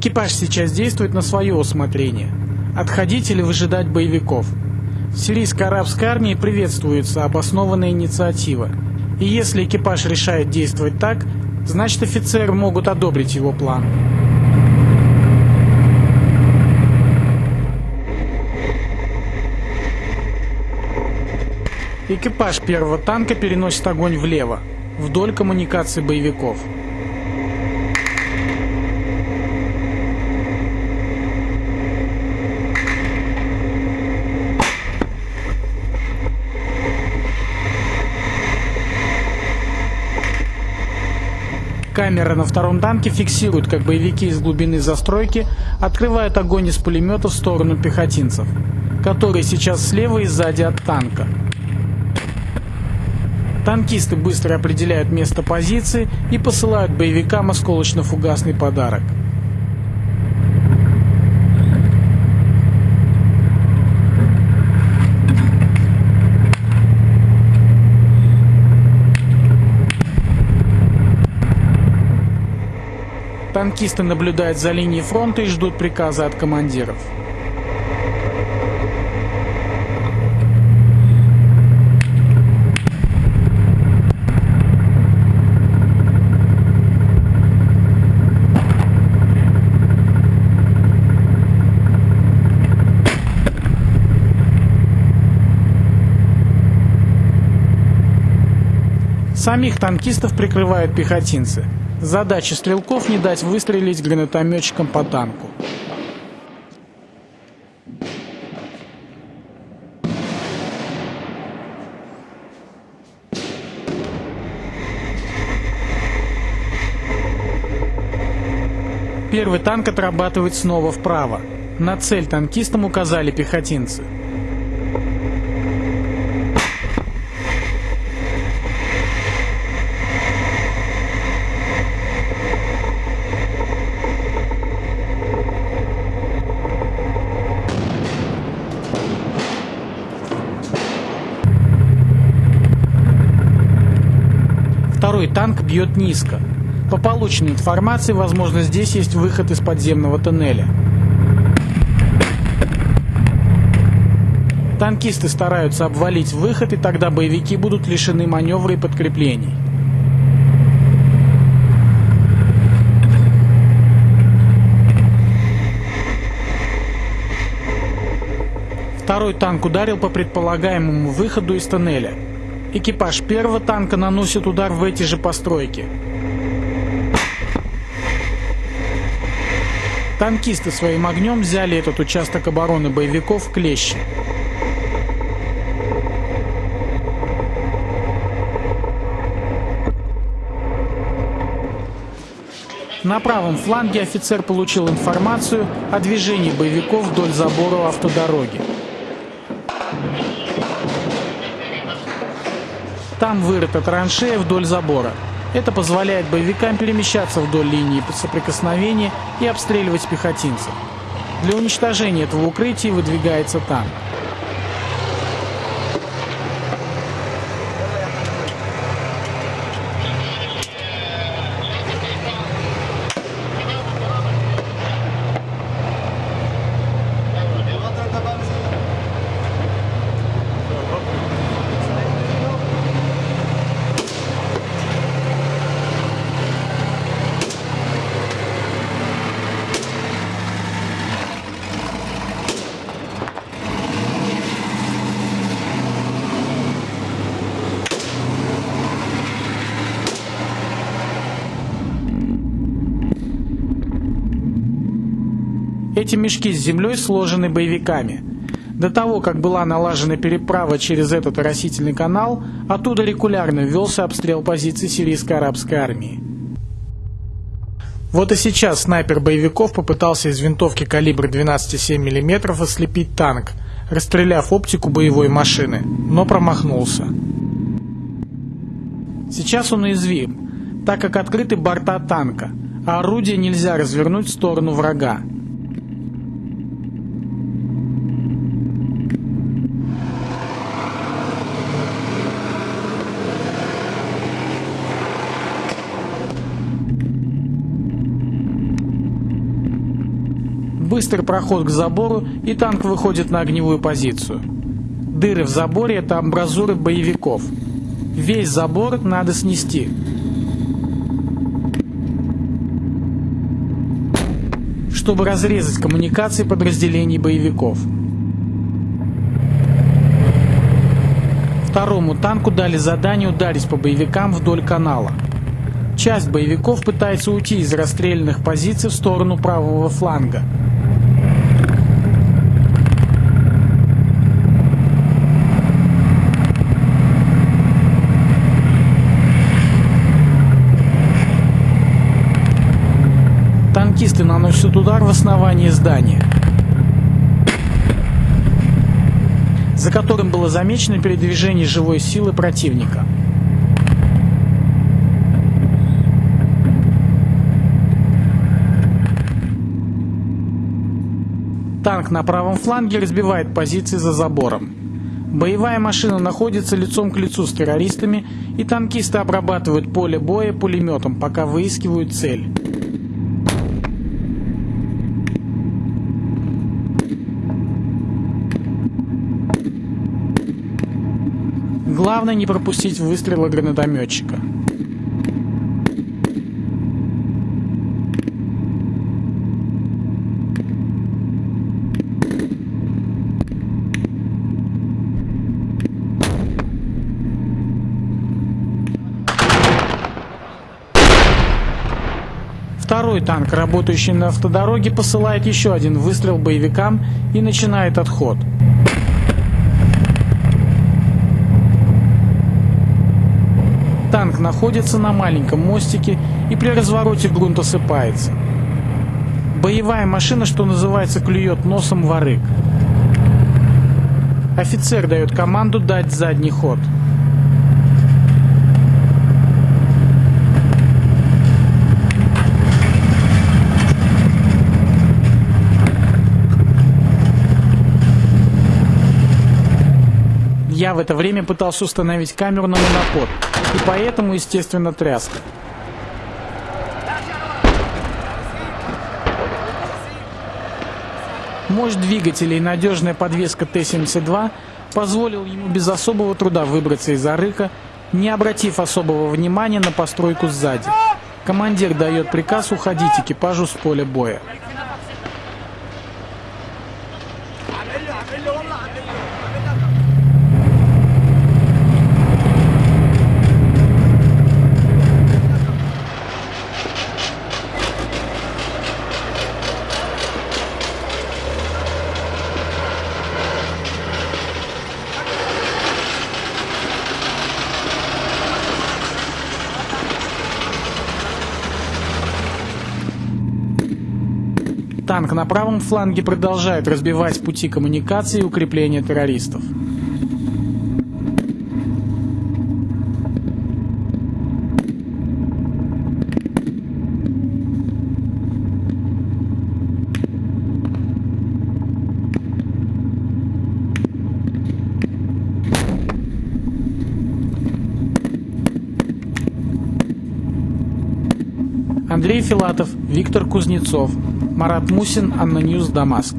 Экипаж сейчас действует на свое усмотрение. Отходить или выжидать боевиков. В сирийской арабской армии приветствуется обоснованная инициатива. И если экипаж решает действовать так, значит офицеры могут одобрить его план. Экипаж первого танка переносит огонь влево, вдоль коммуникации боевиков. Камера на втором танке фиксирует, как боевики из глубины застройки открывают огонь из пулемета в сторону пехотинцев, которые сейчас слева и сзади от танка. Танкисты быстро определяют место позиции и посылают боевикам осколочно-фугасный подарок. Танкисты наблюдают за линией фронта и ждут приказа от командиров. Самих танкистов прикрывают пехотинцы. Задача стрелков не дать выстрелить гранатометчикам по танку. Первый танк отрабатывает снова вправо. На цель танкистам указали пехотинцы. Второй танк бьет низко. По полученной информации, возможно, здесь есть выход из подземного тоннеля. Танкисты стараются обвалить выход, и тогда боевики будут лишены маневра и подкреплений. Второй танк ударил по предполагаемому выходу из тоннеля. Экипаж первого танка наносит удар в эти же постройки. Танкисты своим огнем взяли этот участок обороны боевиков в клещи. На правом фланге офицер получил информацию о движении боевиков вдоль забора автодороги. Там вырыта траншея вдоль забора. Это позволяет боевикам перемещаться вдоль линии соприкосновения и обстреливать пехотинцев. Для уничтожения этого укрытия выдвигается танк. Эти мешки с землей сложены боевиками. До того, как была налажена переправа через этот растительный канал, оттуда регулярно велся обстрел позиций сирийской арабской армии. Вот и сейчас снайпер боевиков попытался из винтовки калибра 12,7 мм ослепить танк, расстреляв оптику боевой машины, но промахнулся. Сейчас он уязвим, так как открыты борта танка, а орудие нельзя развернуть в сторону врага. Быстрый проход к забору, и танк выходит на огневую позицию. Дыры в заборе – это амбразуры боевиков. Весь забор надо снести. чтобы разрезать коммуникации подразделений боевиков. Второму танку дали задание ударить по боевикам вдоль канала. Часть боевиков пытается уйти из расстрелянных позиций в сторону правого фланга – наносят удар в основание здания, за которым было замечено передвижение живой силы противника. Танк на правом фланге разбивает позиции за забором. Боевая машина находится лицом к лицу с террористами, и танкисты обрабатывают поле боя пулеметом, пока выискивают цель. Главное не пропустить выстрела гранатометчика. Второй танк, работающий на автодороге, посылает еще один выстрел боевикам и начинает отход. Танк находится на маленьком мостике и при развороте грунт осыпается. Боевая машина, что называется, клюет носом в арык. Офицер дает команду дать задний ход. Я в это время пытался установить камеру на монопод, и поэтому, естественно, тряска. Мощь двигателя и надежная подвеска Т-72 позволил ему без особого труда выбраться из арыка, не обратив особого внимания на постройку сзади. Командир дает приказ уходить экипажу с поля боя. Танк на правом фланге продолжает разбивать пути коммуникации и укрепления террористов. Андрей Филатов, Виктор Кузнецов, Марат Мусин, ANNA News, Дамаск.